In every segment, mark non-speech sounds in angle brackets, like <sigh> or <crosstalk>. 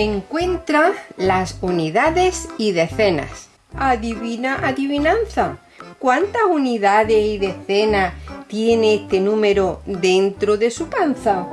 Encuentra las unidades y decenas. Adivina, adivinanza. ¿Cuántas unidades y decenas tiene este número dentro de su panza?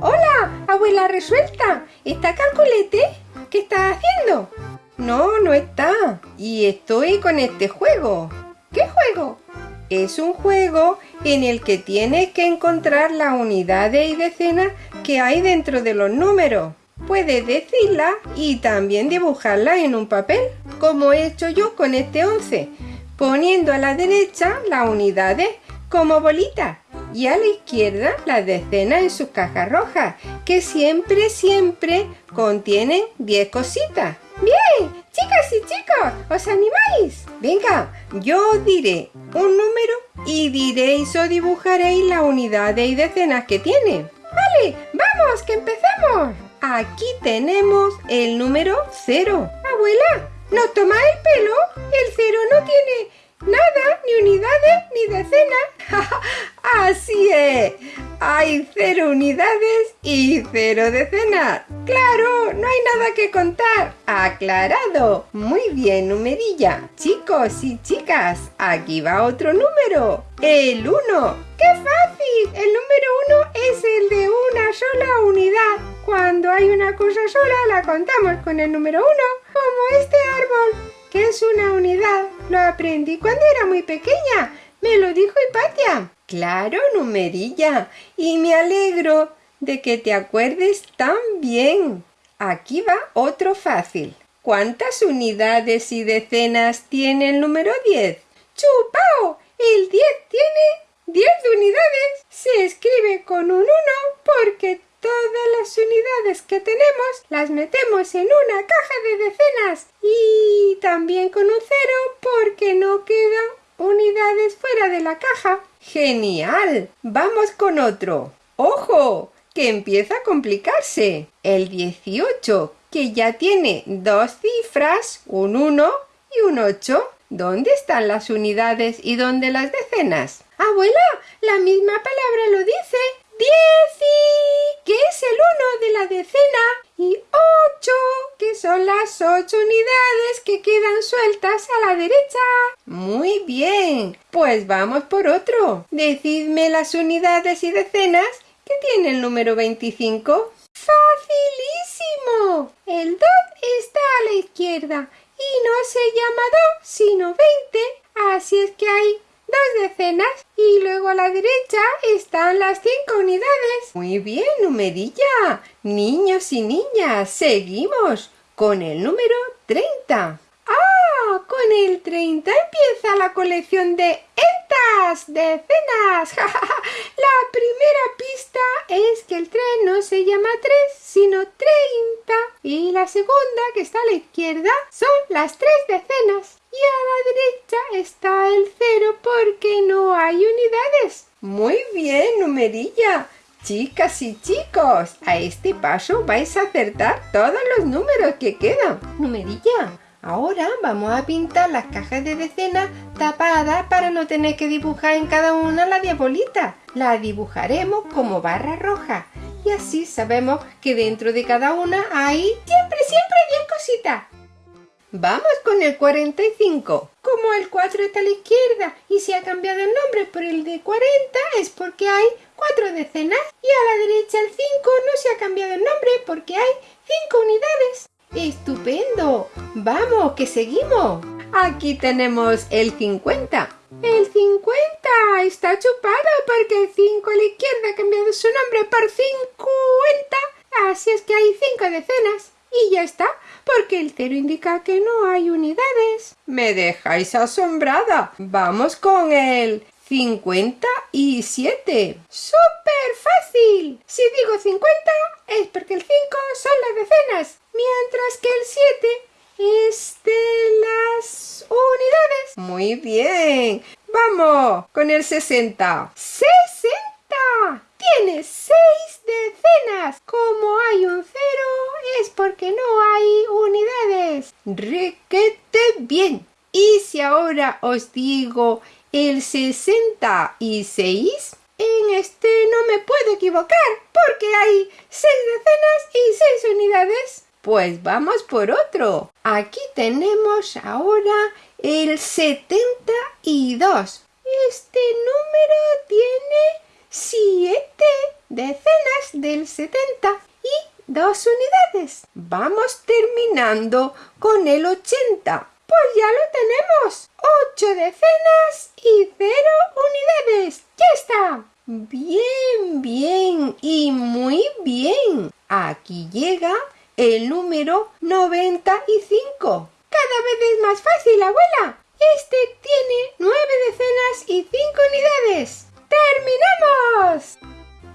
¡Hola, abuela resuelta! ¿Está calculete? ¿Qué estás haciendo? No, no está. Y estoy con este juego. ¿Qué juego? Es un juego en el que tienes que encontrar las unidades y decenas que hay dentro de los números. Puedes decirlas y también dibujarlas en un papel, como he hecho yo con este 11, poniendo a la derecha las unidades como bolitas y a la izquierda las decenas en sus cajas rojas, que siempre, siempre contienen 10 cositas. ¡Bien! Y chicos, ¿os animáis? Venga, yo os diré un número y diréis o dibujaréis la unidades y decenas que tiene. ¡Vale! ¡Vamos, que empecemos! Aquí tenemos el número 0. Abuela, ¿nos toma el pelo? El cero no tiene nada, ni unidades, ni decenas. <laughs> Así es, hay cero unidades y cero decenas. ¡Claro! No hay nada que contar. ¡Aclarado! Muy bien, numerilla. Chicos y chicas, aquí va otro número. El 1. ¡Qué fácil! El número 1 es el de una sola unidad. Cuando hay una cosa sola, la contamos con el número 1, como este árbol, que es una unidad. Lo aprendí cuando era muy pequeña. Me lo dijo Hipatia. Claro, numerilla. Y me alegro de que te acuerdes tan bien. Aquí va otro fácil. ¿Cuántas unidades y decenas tiene el número 10? ¡Chupao! El 10 tiene 10 unidades. Se escribe con un 1 porque todas las unidades que tenemos las metemos en una caja de decenas y también con un 0 porque no quedan unidades fuera de la caja. ¡Genial! Vamos con otro. ¡Ojo! Que empieza a complicarse. El 18, que ya tiene dos cifras, un 1 y un 8. ¿Dónde están las unidades y dónde las decenas? Abuela, la misma palabra lo dice. Dieci, que es el 1 de la decena, y 8, que son las 8 unidades que quedan sueltas a la derecha. Muy bien, pues vamos por otro. Decidme las unidades y decenas que tiene el número 25. ¡Facilísimo! El 2 está a la izquierda y no se llama 2, sino 20. Así es que hay dos decenas y luego a la derecha están las cinco unidades. Muy bien, numerilla. Niños y niñas, seguimos con el número 30. Con el 30 empieza la colección de entas, decenas. <laughs> la primera pista es que el tren no se llama 3, sino 30. Y la segunda, que está a la izquierda, son las tres decenas y a la derecha está el cero porque no hay unidades. Muy bien, numerilla. Chicas y chicos, a este paso vais a acertar todos los números que quedan. Numerilla, ahora vamos a pintar las cajas de decenas tapadas para no tener que dibujar en cada una la diabolita. La dibujaremos como barra roja y así sabemos que dentro de cada una hay siempre, siempre 10 cositas. Vamos con el 45. Como el 4 está a la izquierda y se ha cambiado el nombre por el de 40 es porque hay cuatro decenas y a la derecha el 5 no se ha cambiado el nombre porque hay 5 unidades. ¡Estupendo! ¡Vamos, que seguimos! Aquí tenemos el 50. El 50 está chupado porque el 5 a la izquierda ha cambiado su nombre por 50. Así es que hay 5 decenas. Y ya está, porque el cero indica que no hay unidades. Me dejáis asombrada. Vamos con el 57. ¡Súper fácil! Si digo 50 es porque el 5 son las decenas, mientras que el 7 es de las unidades. Muy bien. Vamos con el 60. ¡60! Tiene 6 decenas. Como hay un cero es porque no hay unidades. Requete bien. Y si ahora os digo el 66. En este no me puedo equivocar porque hay 6 decenas y 6 unidades. Pues vamos por otro. Aquí tenemos ahora el 72. Este número tiene 7 decenas del 70 y 2 unidades. Vamos terminando con el 80. Pues ya lo tenemos. 8 decenas y 0 unidades. ¡Ya está! Bien, bien y muy bien. Aquí llega el número 95. Cada vez es más fácil, abuela. Este tiene 9 decenas y 5 unidades. ¡Terminamos!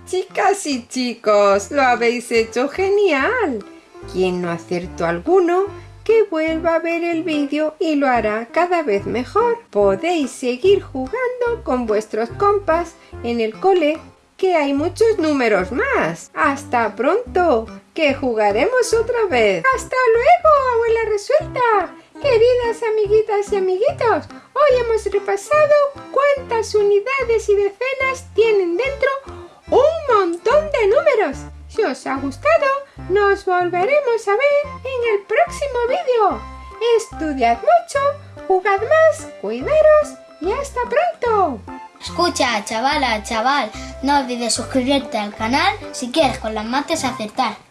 Chicas y chicos, lo habéis hecho genial. Quien no acertó alguno, que vuelva a ver el vídeo y lo hará cada vez mejor. Podéis seguir jugando con vuestros compas en el cole, que hay muchos números más. ¡Hasta pronto! ¡Que jugaremos otra vez! ¡Hasta luego, abuela resuelta! Queridas amiguitas y amiguitos, hoy hemos repasado cuántas unidades y decenas tienen dentro un montón de números. Si os ha gustado, nos volveremos a ver en el próximo vídeo. Estudiad mucho, jugad más, cuidaros y hasta pronto. Escucha, chavala, chaval, no olvides suscribirte al canal si quieres con las mates acertar.